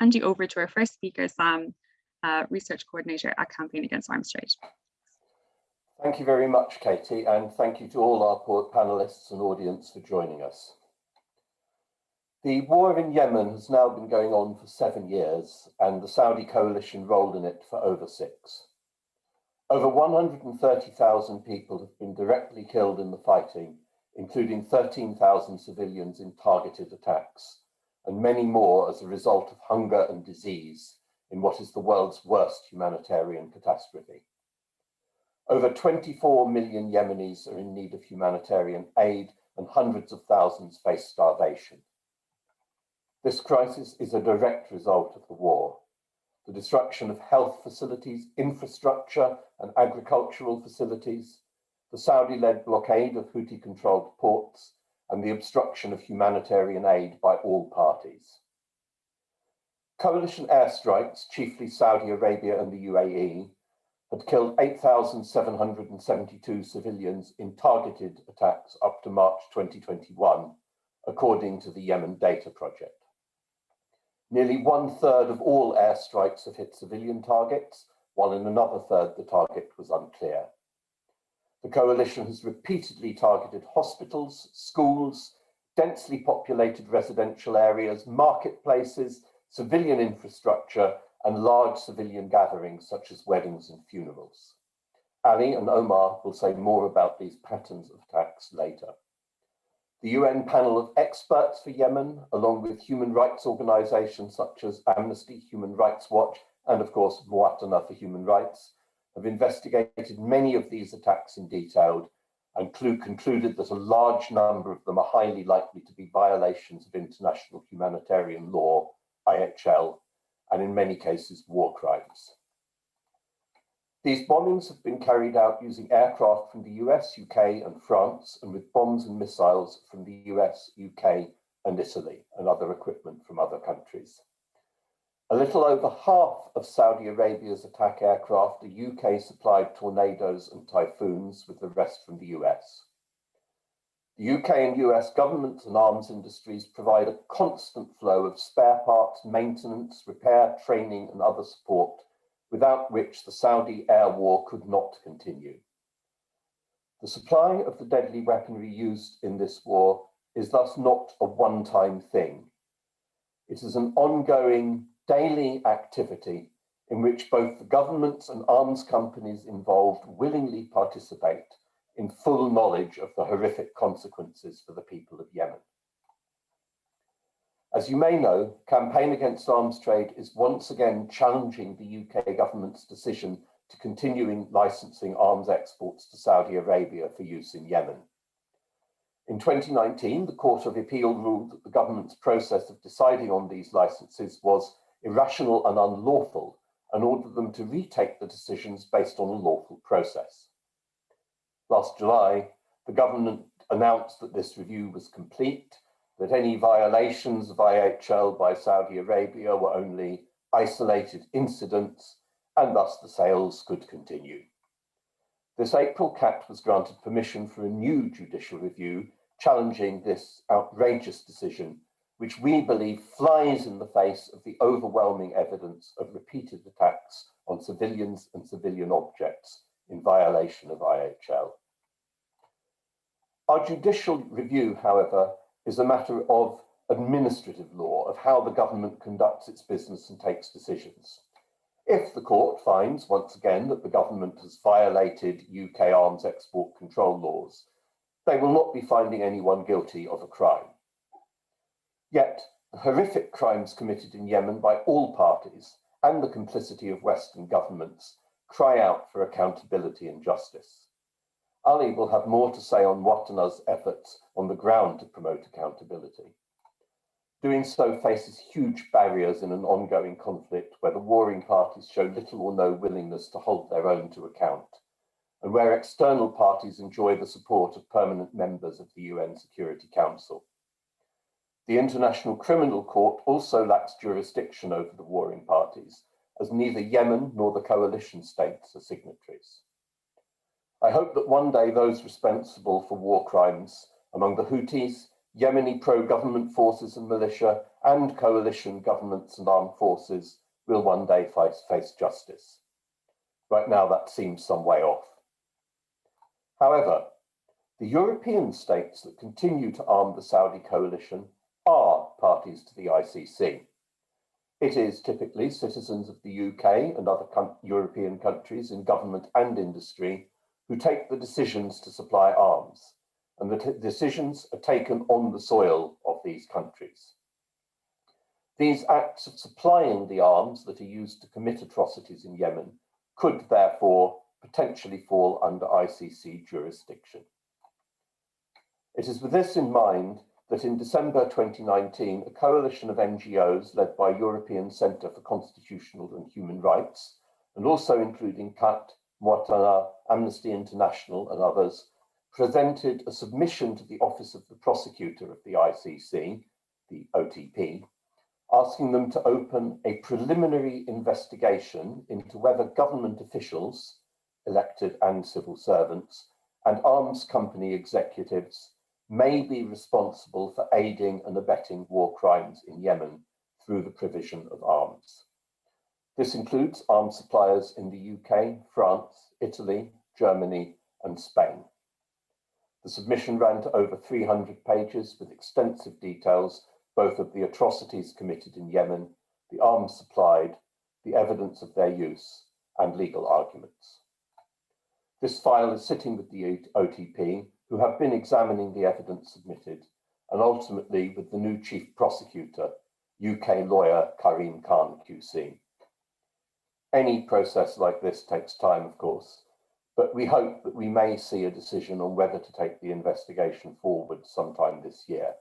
hand you over to our first speaker, Sam, uh, Research Coordinator at Campaign Against Arms Trade. Thank you very much, Katie, and thank you to all our panelists and audience for joining us. The war in Yemen has now been going on for seven years, and the Saudi coalition rolled in it for over six. Over 130,000 people have been directly killed in the fighting, including 13,000 civilians in targeted attacks, and many more as a result of hunger and disease in what is the world's worst humanitarian catastrophe. Over 24 million Yemenis are in need of humanitarian aid and hundreds of thousands face starvation. This crisis is a direct result of the war the destruction of health facilities, infrastructure and agricultural facilities, the Saudi-led blockade of Houthi-controlled ports, and the obstruction of humanitarian aid by all parties. Coalition airstrikes, chiefly Saudi Arabia and the UAE, had killed 8,772 civilians in targeted attacks up to March 2021, according to the Yemen Data Project. Nearly one third of all airstrikes have hit civilian targets, while in another third the target was unclear. The coalition has repeatedly targeted hospitals, schools, densely populated residential areas, marketplaces, civilian infrastructure, and large civilian gatherings such as weddings and funerals. Ali and Omar will say more about these patterns of attacks later. The UN panel of experts for Yemen, along with human rights organizations such as Amnesty, Human Rights Watch, and of course, Mwatana for Human Rights, have investigated many of these attacks in detail and concluded that a large number of them are highly likely to be violations of international humanitarian law, IHL, and in many cases, war crimes. These bombings have been carried out using aircraft from the US, UK and France and with bombs and missiles from the US, UK and Italy and other equipment from other countries. A little over half of Saudi Arabia's attack aircraft are UK supplied tornadoes and typhoons with the rest from the US. The UK and US governments and arms industries provide a constant flow of spare parts, maintenance, repair, training and other support without which the Saudi air war could not continue. The supply of the deadly weaponry used in this war is thus not a one-time thing. It is an ongoing daily activity in which both the governments and arms companies involved willingly participate in full knowledge of the horrific consequences for the people of Yemen. As you may know, Campaign Against Arms Trade is once again challenging the UK government's decision to continuing licensing arms exports to Saudi Arabia for use in Yemen. In 2019, the Court of Appeal ruled that the government's process of deciding on these licenses was irrational and unlawful and ordered them to retake the decisions based on a lawful process. Last July, the government announced that this review was complete that any violations of IHL by Saudi Arabia were only isolated incidents and thus the sales could continue. This April, CAAT was granted permission for a new judicial review challenging this outrageous decision, which we believe flies in the face of the overwhelming evidence of repeated attacks on civilians and civilian objects in violation of IHL. Our judicial review, however, is a matter of administrative law, of how the government conducts its business and takes decisions. If the court finds, once again, that the government has violated UK arms export control laws, they will not be finding anyone guilty of a crime. Yet, the horrific crimes committed in Yemen by all parties and the complicity of Western governments cry out for accountability and justice. Ali will have more to say on Mwatana's efforts on the ground to promote accountability. Doing so faces huge barriers in an ongoing conflict where the warring parties show little or no willingness to hold their own to account, and where external parties enjoy the support of permanent members of the UN Security Council. The International Criminal Court also lacks jurisdiction over the warring parties, as neither Yemen nor the coalition states are signatories. I hope that one day those responsible for war crimes among the Houthis, Yemeni pro-government forces and militia, and coalition governments and armed forces will one day face, justice. Right now, that seems some way off. However, the European states that continue to arm the Saudi coalition parties to the ICC. It is typically citizens of the UK and other European countries in government and industry who take the decisions to supply arms, and the decisions are taken on the soil of these countries. These acts of supplying the arms that are used to commit atrocities in Yemen could therefore potentially fall under ICC jurisdiction. It is with this in mind that in December 2019, a coalition of NGOs led by European Centre for Constitutional and Human Rights, and also including CAAT, Mwatana, Amnesty International and others, presented a submission to the Office of the Prosecutor of the ICC, the OTP, asking them to open a preliminary investigation into whether government officials, elected and civil servants, and arms company executives may be responsible for aiding and abetting war crimes in Yemen through the provision of arms. This includes arms suppliers in the UK, France, Italy, Germany, and Spain. The submission ran to over 300 pages with extensive details both of the atrocities committed in Yemen, the arms supplied, the evidence of their use, and legal arguments. This file is sitting with the OTP, who have been examining the evidence submitted, and ultimately with the new chief prosecutor, UK lawyer Karim Khan QC. Any process like this takes time, of course, but we hope that we may see a decision on whether to take the investigation forward sometime this year.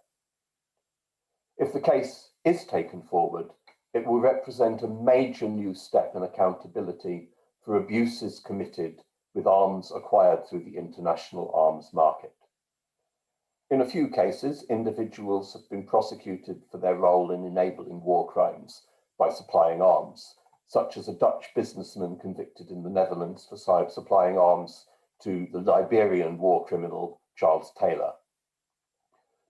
If the case is taken forward, it will represent a major new step in accountability for abuses committed with arms acquired through the international arms market. In a few cases, individuals have been prosecuted for their role in enabling war crimes by supplying arms, such as a Dutch businessman convicted in the Netherlands for supplying arms to the Liberian war criminal Charles Taylor.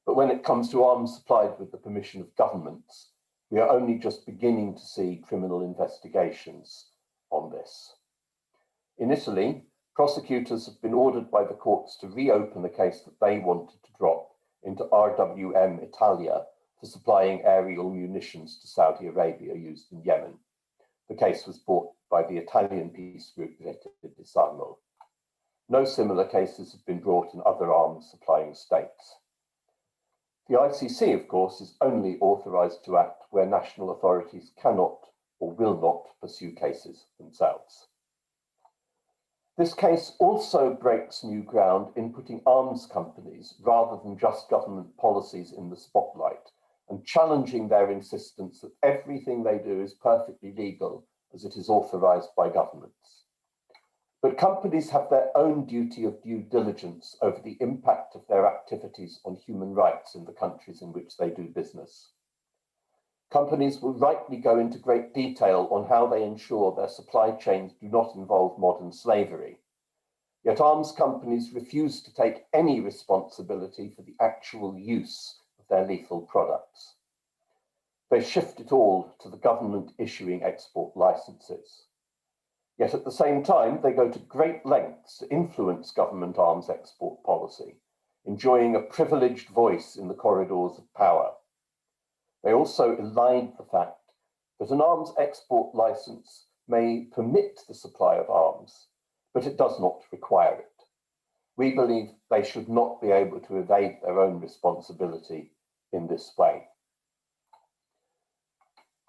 But when it comes to arms supplied with the permission of governments, we are only just beginning to see criminal investigations on this. In Italy, prosecutors have been ordered by the courts to reopen the case that they wanted to drop into RWM Italia for supplying aerial munitions to Saudi Arabia used in Yemen. The case was brought by the Italian peace group Rete Disarmo. No similar cases have been brought in other arms supplying states. The ICC, of course, is only authorised to act where national authorities cannot or will not pursue cases themselves. This case also breaks new ground in putting arms companies rather than just government policies in the spotlight and challenging their insistence that everything they do is perfectly legal as it is authorised by governments. But companies have their own duty of due diligence over the impact of their activities on human rights in the countries in which they do business. Companies will rightly go into great detail on how they ensure their supply chains do not involve modern slavery. Yet arms companies refuse to take any responsibility for the actual use of their lethal products. They shift it all to the government issuing export licenses. Yet at the same time, they go to great lengths to influence government arms export policy, enjoying a privileged voice in the corridors of power. They also elide the fact that an arms export license may permit the supply of arms, but it does not require it. We believe they should not be able to evade their own responsibility in this way.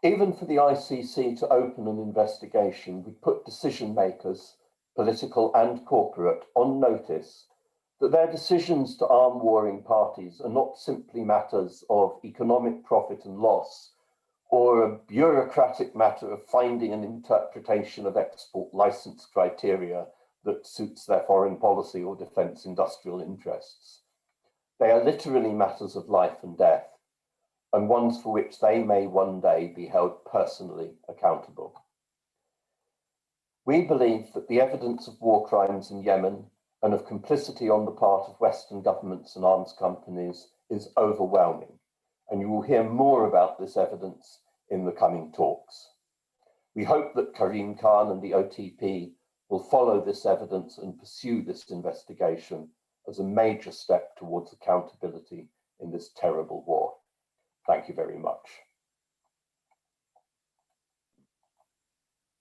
Even for the ICC to open an investigation would put decision makers, political and corporate, on notice that their decisions to arm warring parties are not simply matters of economic profit and loss or a bureaucratic matter of finding an interpretation of export license criteria that suits their foreign policy or defense industrial interests. They are literally matters of life and death and ones for which they may one day be held personally accountable. We believe that the evidence of war crimes in Yemen and of complicity on the part of Western governments and arms companies is overwhelming, and you will hear more about this evidence in the coming talks. We hope that Karim Khan and the OTP will follow this evidence and pursue this investigation as a major step towards accountability in this terrible war. Thank you very much.